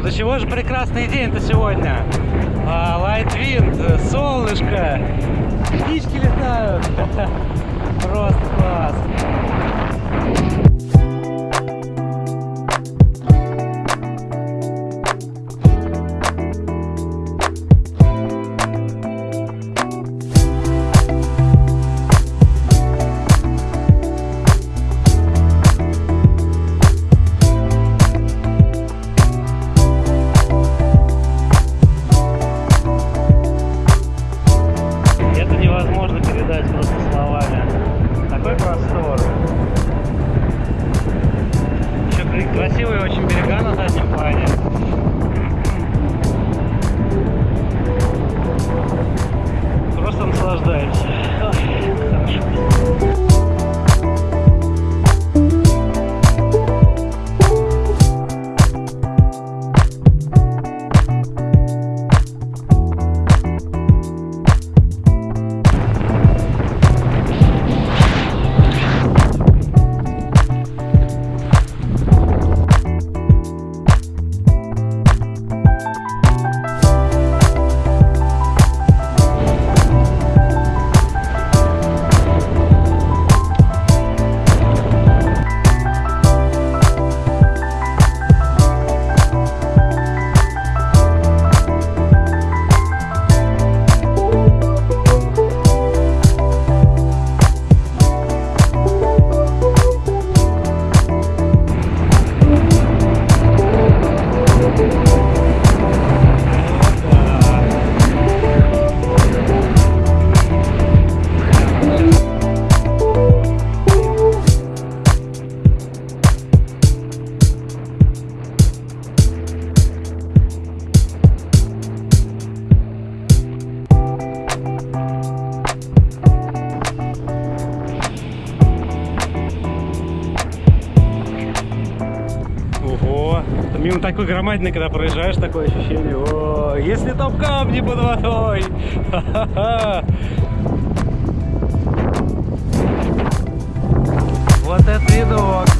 До чего же прекрасный день-то сегодня. А, wind, солнышко, птички летают. невозможно передать просто словами. Такой простор. Мимо такой громадный, когда проезжаешь, такое ощущение. О, если там камни под водой! Вот это видок!